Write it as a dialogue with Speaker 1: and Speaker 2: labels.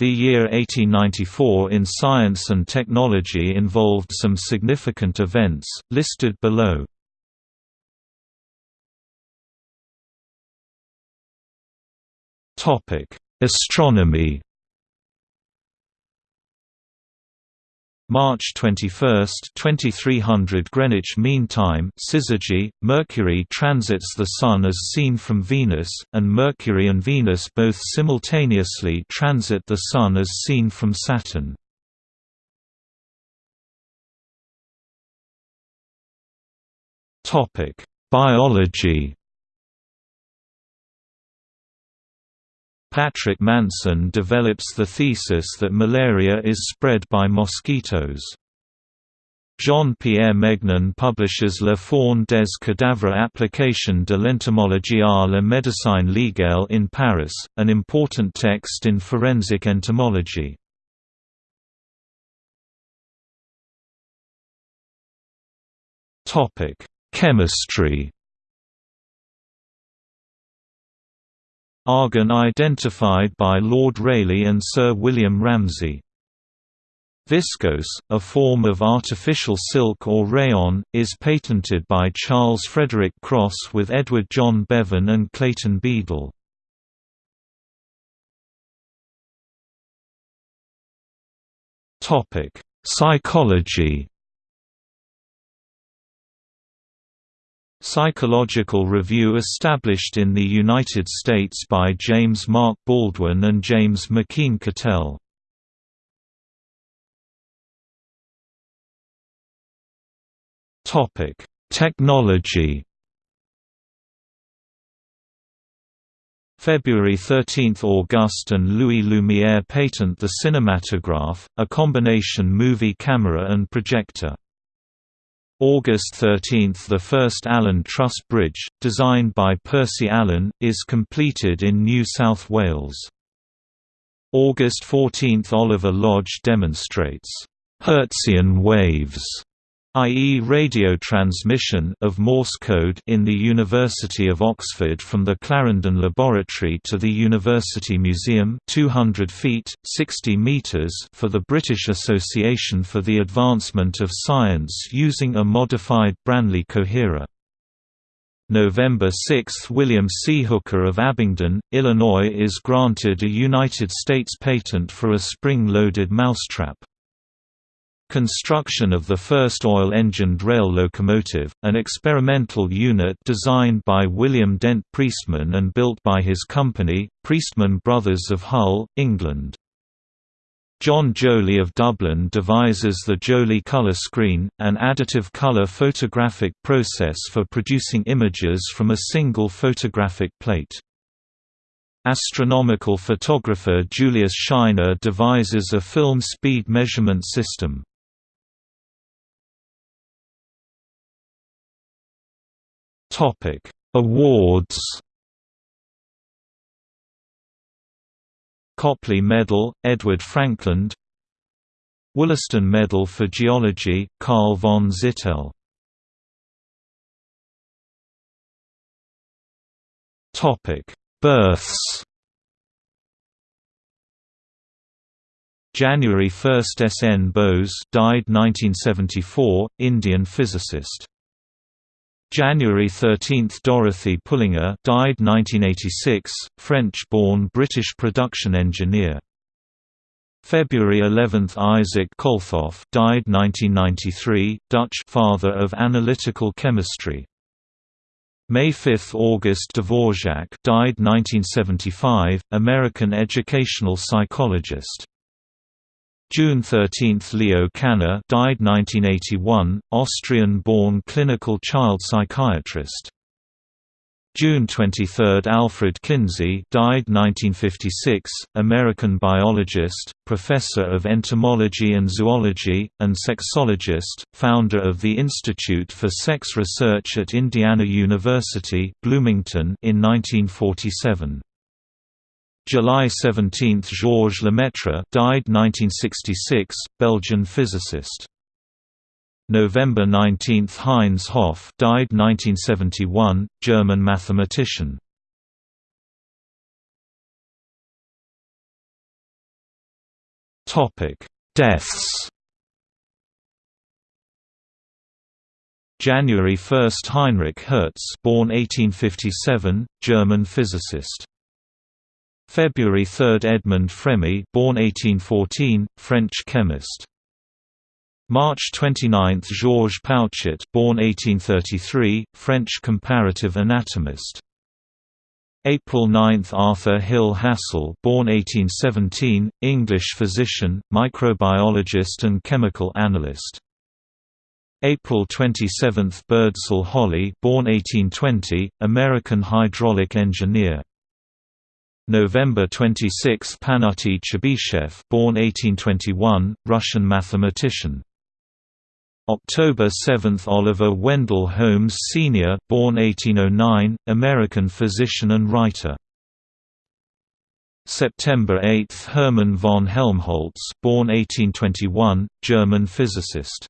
Speaker 1: The year 1894 in science and technology involved some significant events, listed below. Astronomy March 21, 2300 Greenwich Mean Time syzygy, Mercury transits the Sun as seen from Venus, and Mercury and Venus both simultaneously transit the Sun as seen from Saturn. Biology Patrick Manson develops the thesis that malaria is spread by mosquitoes. Jean-Pierre Mégnin publishes La Faune des cadavres application de l'entomologie à la médecine légale in Paris, an important text in forensic entomology. Chemistry Argon identified by Lord Rayleigh and Sir William Ramsay. Viscose, a form of artificial silk or rayon, is patented by Charles Frederick Cross with Edward John Bevan and Clayton Beadle. Psychology Psychological Review established in the United States by James Mark Baldwin and James McKeen Cattell. Technology February 13 – Auguste and Louis Lumière patent the cinematograph, a combination movie camera and projector. August 13 – The first Allen Truss Bridge, designed by Percy Allen, is completed in New South Wales. August 14 – Oliver Lodge demonstrates Hertzian waves i.e. radio transmission of Morse code in the University of Oxford from the Clarendon Laboratory to the University Museum 200 feet, 60 meters for the British Association for the Advancement of Science using a modified Branly coherer. November 6 – William C. Hooker of Abingdon, Illinois is granted a United States patent for a spring-loaded mousetrap. Construction of the first oil-engined rail locomotive, an experimental unit designed by William Dent Priestman and built by his company, Priestman Brothers of Hull, England. John Joly of Dublin devises the Joly color screen, an additive color photographic process for producing images from a single photographic plate. Astronomical photographer Julius Scheiner devises a film speed measurement system. Topic: Awards. Copley Medal, Edward Frankland. Wollaston Medal for Geology, Carl von Zittel. Topic: Births. January 1 S. N. Bose died 1974, Indian physicist. January 13 – Dorothy Pullinger died 1986, French-born British production engineer. February 11 – Isaac Kolthoff died 1993, Dutch father of analytical chemistry. May 5 – August Dvorak died 1975, American educational psychologist. June 13 – Leo Kanner died 1981, Austrian-born clinical child psychiatrist. June 23 – Alfred Kinsey died 1956, American biologist, professor of entomology and zoology, and sexologist, founder of the Institute for Sex Research at Indiana University Bloomington in 1947. July 17 – Georges Lemaitre died 1966, Belgian physicist. November 19 – Heinz Hopf died 1971, German mathematician. Topic: Deaths. January 1 – Heinrich Hertz born 1857, German physicist. February 3 – Edmond Fremy born 1814, French chemist. March 29 – Georges Pouchet born 1833, French comparative anatomist. April 9 – Arthur Hill Hassall born 1817, English physician, microbiologist and chemical analyst. April 27 – Birdsall Holly born 1820, American hydraulic engineer. November 26 – Pafnuty Chebyshev born 1821, Russian mathematician. October 7 – Oliver Wendell Holmes Sr. born 1809, American physician and writer. September 8 – Hermann von Helmholtz born 1821, German physicist